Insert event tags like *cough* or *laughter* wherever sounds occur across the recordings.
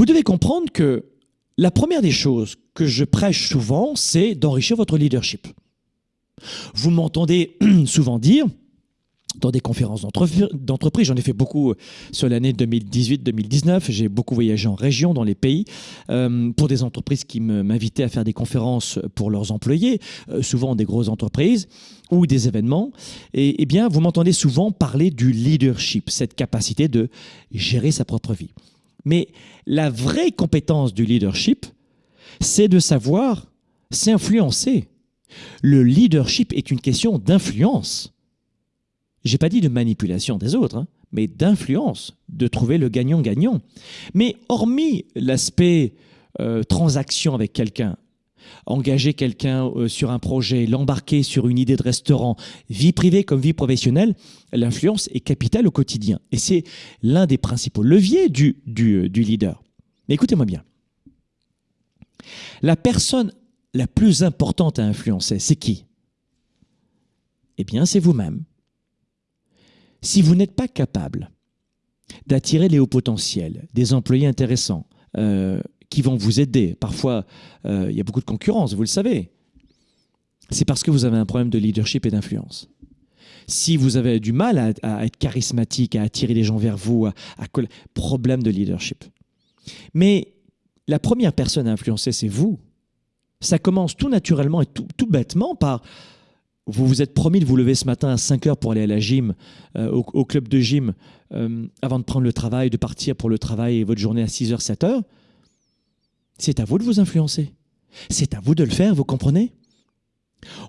Vous devez comprendre que la première des choses que je prêche souvent, c'est d'enrichir votre leadership. Vous m'entendez *clears throat* souvent dire, dans des conférences d'entreprise. J'en ai fait beaucoup sur l'année 2018-2019. J'ai beaucoup voyagé en région, dans les pays, euh, pour des entreprises qui m'invitaient à faire des conférences pour leurs employés, euh, souvent des grosses entreprises ou des événements. Et eh bien, vous m'entendez souvent parler du leadership, cette capacité de gérer sa propre vie. Mais la vraie compétence du leadership, c'est de savoir s'influencer. Le leadership est une question d'influence. J'ai pas dit de manipulation des autres, hein, mais d'influence, de trouver le gagnant-gagnant. Mais hormis l'aspect euh, transaction avec quelqu'un, engager quelqu'un euh, sur un projet, l'embarquer sur une idée de restaurant, vie privée comme vie professionnelle, l'influence est capitale au quotidien. Et c'est l'un des principaux leviers du, du leader. Mais écoutez-moi bien. La personne la plus importante à influencer, c'est qui? Eh bien, c'est vous-même. Si vous n'êtes pas capable d'attirer les hauts potentiels, des employés intéressants, euh, qui vont vous aider, parfois euh, il y a beaucoup de concurrence, vous le savez, c'est parce que vous avez un problème de leadership et d'influence. Si vous avez du mal à, être charismatique, à attirer les gens vers vous, à, à problème de leadership. Mais la première personne à influencer, c'est vous. Ça commence tout naturellement et tout, bêtement par vous vous êtes promis de vous lever ce matin à 5 heures pour aller à la gym, euh, au, club de gym, euh, avant de prendre le travail, de partir pour le travail et votre journée à 6 heures, 7 heures. C'est à vous de vous influencer. C'est à vous de le faire, vous comprenez?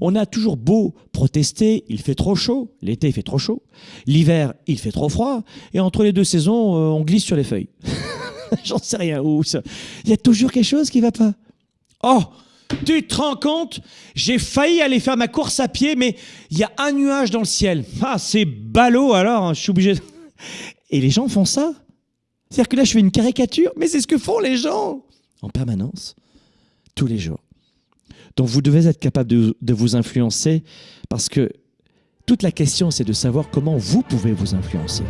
On a toujours beau protester, il fait trop chaud, l'été fait trop chaud, l'hiver il fait trop froid, et entre les deux saisons, euh, on glisse sur les feuilles. *laughs* J'en sais rien ça. Il y a toujours quelque chose qui va pas. Oh tu te rends compte? J'ai failli aller faire ma course à pied, mais il y a un nuage dans le ciel. Ah, c'est ballot alors, hein, je suis obligé. *laughs* Et les gens font ça? C'est-à-dire que là, je fais une caricature, mais c'est ce que font les gens en permanence, tous les jours. Donc vous devez être capable de, de vous influencer parce que toute la question, c'est de savoir comment vous pouvez vous influencer.